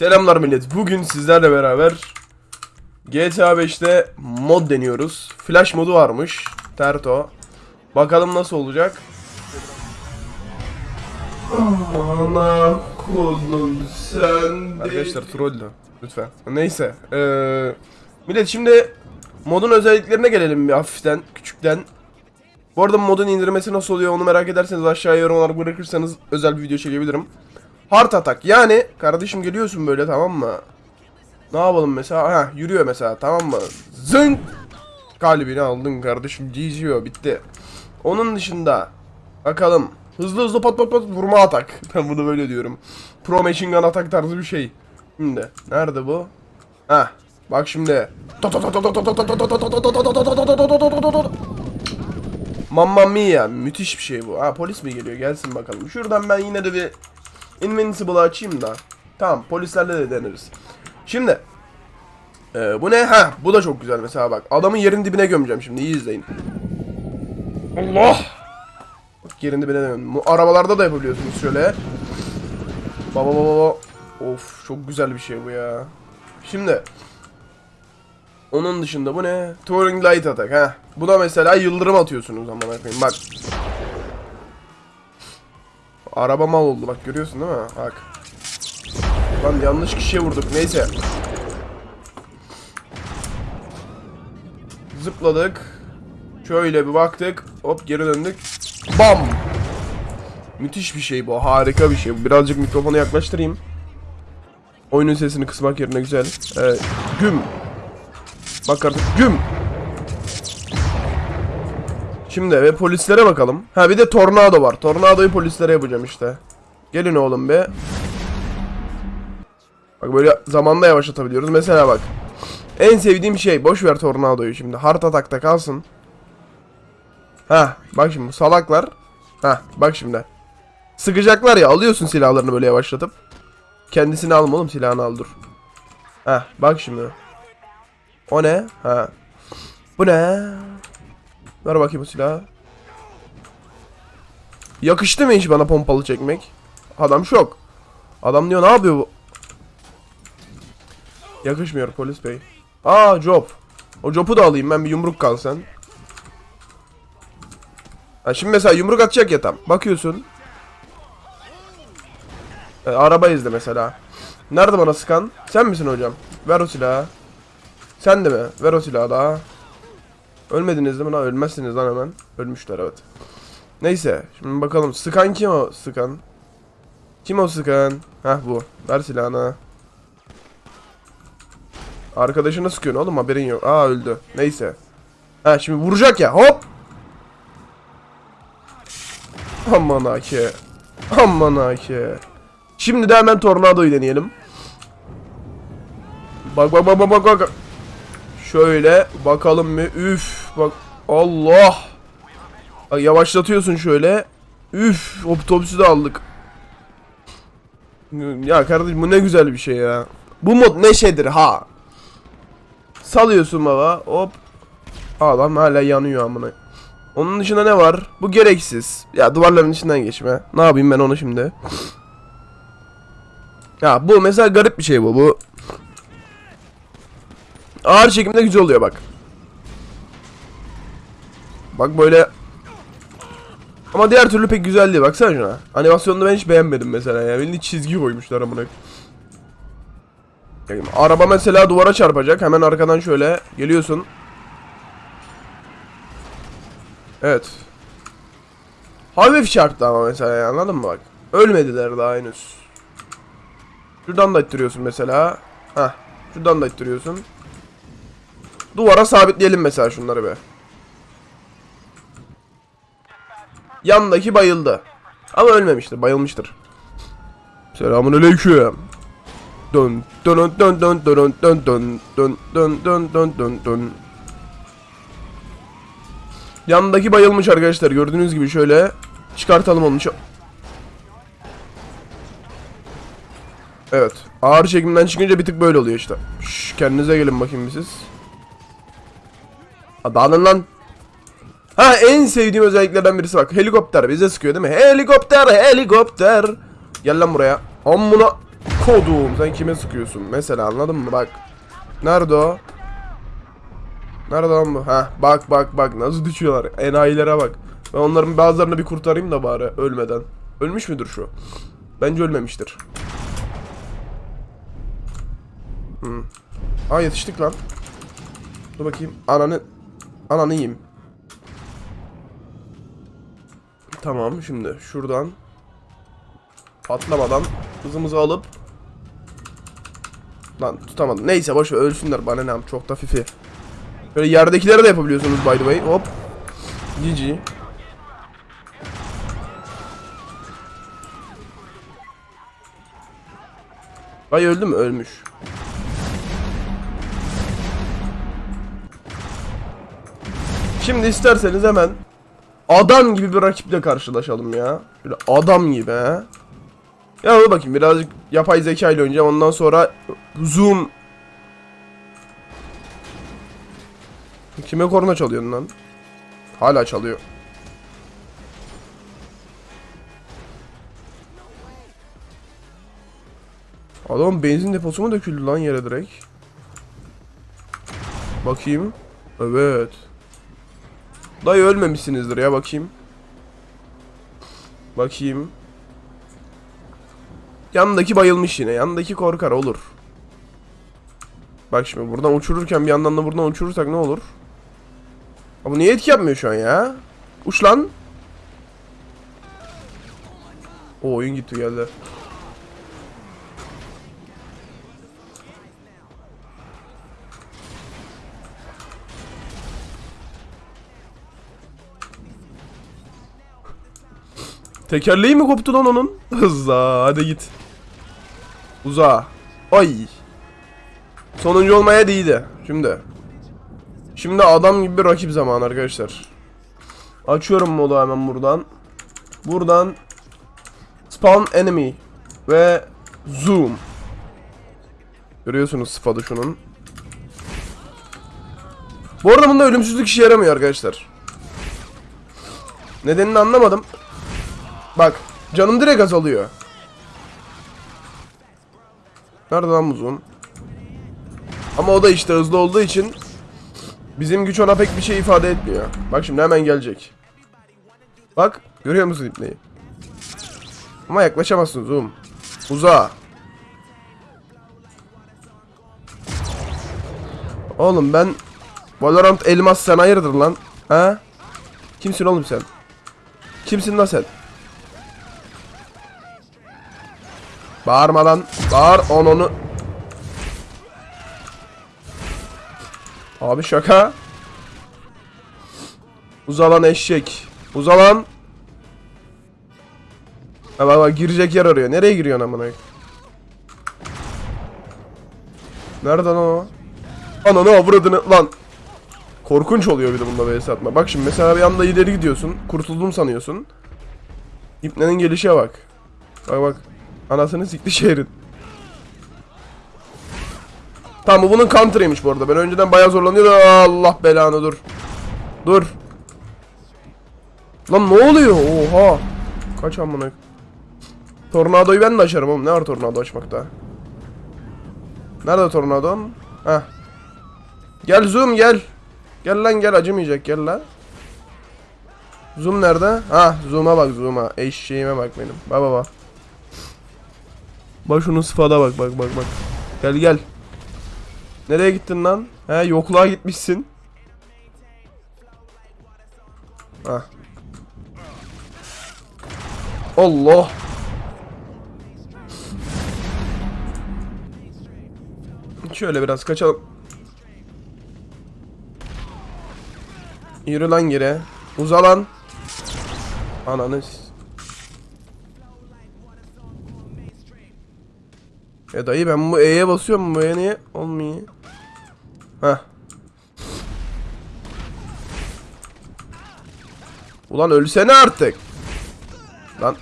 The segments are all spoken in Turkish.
Selamlar millet. Bugün sizlerle beraber GTA 5'te mod deniyoruz. Flash modu varmış. Terto. Bakalım nasıl olacak. Ana kolum sen Arkadaşlar trolldü. Lütfen. Neyse. Ee, millet şimdi modun özelliklerine gelelim bir hafiften, küçükten. Bu arada modun indirmesi nasıl oluyor onu merak ederseniz aşağıya yorumlar bırakırsanız özel bir video çekebilirim. Hard atak yani kardeşim geliyorsun böyle tamam mı? Ne yapalım mesela? Ha yürüyor mesela tamam mı? Zınk! Kalbini aldın kardeşim GG o bitti. Onun dışında bakalım hızlı hızlı pat pat pat vurma atak. Ben bunu böyle diyorum. Pro Machine Gun atak tarzı bir şey. Şimdi nerede bu? Ha bak şimdi. Mamma mia müthiş bir şey bu. Ha polis mi geliyor gelsin bakalım. Şuradan ben yine de bir Invincible'ı açayım da. Tamam polislerle de deneriz. Şimdi. Ee, bu ne? Ha bu da çok güzel mesela bak. Adamın yerin dibine gömeceğim şimdi iyi izleyin. Allah! Bak yerin dibine gömdüm. Arabalarda da yapabiliyorsunuz şöyle. Baba baba baba. Of çok güzel bir şey bu ya. Şimdi. Onun dışında bu ne? Touring Light Attack ha. Bu da mesela yıldırım atıyorsunuz ama koyayım. Bak. Araba mal oldu bak görüyorsun değil mi? Bak. Lan yanlış kişiye vurduk. Neyse. Zıpladık. Şöyle bir baktık. Hop geri döndük. Bam. Müthiş bir şey bu. Harika bir şey. Birazcık mikrofonu yaklaştırayım. Oyunun sesini kısmak yerine güzel. Ee, güm. Bak artık güm. Şimdi ve polislere bakalım. Ha bir de tornado var. Tornadoyu polislere yapacağım işte. Gelin oğlum be. Bak böyle zamanda yavaşlatabiliyoruz. Mesela bak. En sevdiğim şey. Boş ver tornadoyu şimdi. Hard atakta kalsın. Ha bak şimdi bu salaklar. Ha bak şimdi. Sıkacaklar ya alıyorsun silahlarını böyle yavaşlatıp. Kendisini alma oğlum silahını al dur. Ha bak şimdi. O ne? Ha. Bu ne? Ver bakayım silahı. Yakıştı mı hiç bana pompalı çekmek? Adam şok. Adam diyor ne yapıyor bu? Yakışmıyor polis bey. Aa job. O job'u da alayım ben bir yumruk kalsan. Ha şimdi mesela yumruk atacak ya tam. Bakıyorsun. E, araba izle mesela. Nerede bana sıkan? Sen misin hocam? Ver o silahı. Sen de mi? Ver o silahı daha. Ölmediniz değil mi lan? Ölmezsiniz lan hemen. Ölmüşler evet. Neyse. Şimdi bakalım. Sıkan kim o sıkan? Kim o sıkan? Heh bu. Ver silahını. Arkadaşını sıkıyorsun oğlum haberin yok. Aa öldü. Neyse. Ha şimdi vuracak ya. Hop. Aman ake. Aman ake. Şimdi de hemen tornadoyu deneyelim. Bak bak bak bak bak bak. Şöyle bakalım bir. Üf bak. Allah. Yavaşlatıyorsun şöyle. Üf otobüsü de aldık. Ya kardeşim bu ne güzel bir şey ya. Bu mod neşedir ha. Salıyorsun baba hop. Adam hala yanıyor amına. Onun dışında ne var? Bu gereksiz. Ya duvarların içinden geçme. Ne yapayım ben onu şimdi? Ya bu mesela garip bir şey bu. Bu ağır çekimde güzel oluyor bak. Bak böyle ama diğer türlü pek güzel değil. Baksana şuna. Animasyonunu ben hiç beğenmedim mesela ya. Bildiğin çizgi koymuşlar amına. Araba mesela duvara çarpacak. Hemen arkadan şöyle geliyorsun. Evet. Hafif çarptı ama mesela ya, anladın mı bak. Ölmediler daha henüz. Şuradan da ittiriyorsun mesela. Hah. Şuradan da ittiriyorsun. Duvara sabitleyelim mesela şunları be. Yandaki bayıldı. Ama ölmemiştir, bayılmıştır. Selamun aleyküm. Dön dön dön dön dön dön dön dön dön dön dön dön dön. Yandaki bayılmış arkadaşlar. Gördüğünüz gibi şöyle çıkartalım onu. Evet. Ağır çekimden çıkınca bir tık böyle oluyor işte. Şş, kendinize gelin bakayım siz. Dağılın lan. Ha en sevdiğim özelliklerden birisi bak. Helikopter bize sıkıyor değil mi? Helikopter, helikopter. Gel lan buraya. Amına. Kodum sen kime sıkıyorsun? Mesela anladın mı? Bak. Nerede o? Nerede lan bu? Ha bak bak bak nasıl düşüyorlar. Enayilere bak. Ben onların bazılarını bir kurtarayım da bari ölmeden. Ölmüş müdür şu? Bence ölmemiştir. Hmm. Aa yetiştik lan. Dur bakayım. Ananı ananı yiyeyim. Tamam şimdi şuradan patlamadan hızımızı alıp Lan tutamadım. Neyse boş ver ölsünler bana ne çok da fifi. Böyle yerdekileri de yapabiliyorsunuz by the way. Hop. GG. Ay öldü mü? Ölmüş. Şimdi isterseniz hemen adam gibi bir rakiple karşılaşalım ya. Böyle adam gibi. Ya dur bakayım birazcık yapay zeka ile oynayacağım ondan sonra zoom Kime korna çalıyorsun lan? Hala çalıyor. Adam benzin deposu mu döküldü lan yere direkt? Bakayım. Evet. Dayı ölmemişsinizdir ya bakayım. Bakayım. Yandaki bayılmış yine. Yandaki korkar olur. Bak şimdi buradan uçururken bir yandan da buradan uçurursak ne olur? Bu niye etki yapmıyor şu an ya? Uç lan. O oyun gitti geldi. Tekerleği mi koptu lan onun? Hızla hadi git. Uza. Ay. Sonuncu olmaya değildi. Şimdi. Şimdi adam gibi bir rakip zamanı arkadaşlar. Açıyorum modu hemen buradan. Buradan Spawn Enemy ve Zoom. Görüyorsunuz sıfadı şunun. Bu arada bunda ölümsüzlük işe yaramıyor arkadaşlar. Nedenini anlamadım. Bak canım direkt azalıyor. Nerede lan bu? Ama o da işte hızlı olduğu için bizim güç ona pek bir şey ifade etmiyor. Bak şimdi hemen gelecek. Bak görüyor musun ipneyi? Ama yaklaşamazsın zoom. Uza. Oğlum ben Valorant elmas sen hayırdır lan? Ha? Kimsin oğlum sen? Kimsin lan sen? Bağırmadan bağır on onu. Abi şaka. Uzalan eşek. Uzalan. Ha bak bak girecek yer arıyor. Nereye giriyorsun amına? Nereden o? Ananı avradını lan. Korkunç oluyor bir de bunda vs atma. Bak şimdi mesela bir anda ileri gidiyorsun. Kurtuldum sanıyorsun. İpnenin gelişe bak. Bak bak. Anasını sikti şehrin. Tamam bu bunun counter'ıymış bu arada. Ben önceden bayağı zorlanıyordum. Allah belanı dur. Dur. Lan ne oluyor? Oha. Kaç amına. Tornadoyu ben de açarım oğlum. Ne var tornado açmakta? Nerede tornadom? Heh. Gel zoom gel. Gel lan gel acımayacak gel lan. Zoom nerede? Ha zoom'a bak zoom'a. Eşeğime bak benim. Bak bak bak. Şunun sıfada bak bak bak bak. Gel gel. Nereye gittin lan? He yokluğa gitmişsin. Ha. Allah. Şöyle biraz kaçalım. Yürü lan geri. Uza lan. Ananı. E dayı ben bu E'ye basıyorum bu E niye olmuyor? Heh. Ulan ölsene artık. Lan.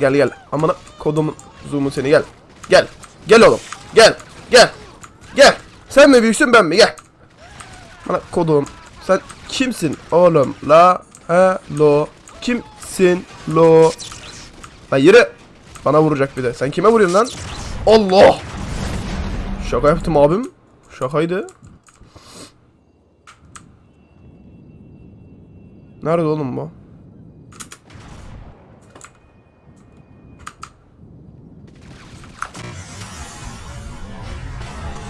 Gel gel. Amına kodumun zoom'u seni gel. Gel. Gel oğlum. Gel. Gel. Gel. Sen mi büyüksün ben mi? Gel. Bana kodum. Sen kimsin oğlum? La hello. Kimsin lo? Lan yürü. Bana vuracak bir de. Sen kime vuruyorsun lan? Allah. Şaka yaptım abim. Şakaydı. Nerede oğlum bu?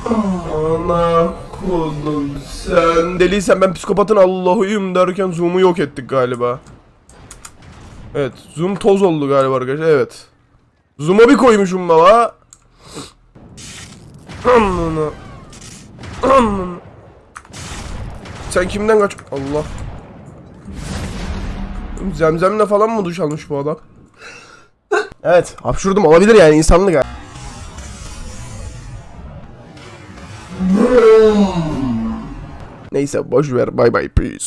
Ana kodum sen Deliysen ben psikopatın Allah'ıyım derken Zoom'u yok ettik galiba. Evet Zoom toz oldu galiba arkadaşlar evet. Zoom'a bir koymuşum baba. Amına. Amına. Sen kimden kaç... Allah. Zemzemle falan mı duş almış bu adam? evet hapşurdum olabilir yani insanlık ha. Neyse boş ver bye bye peace.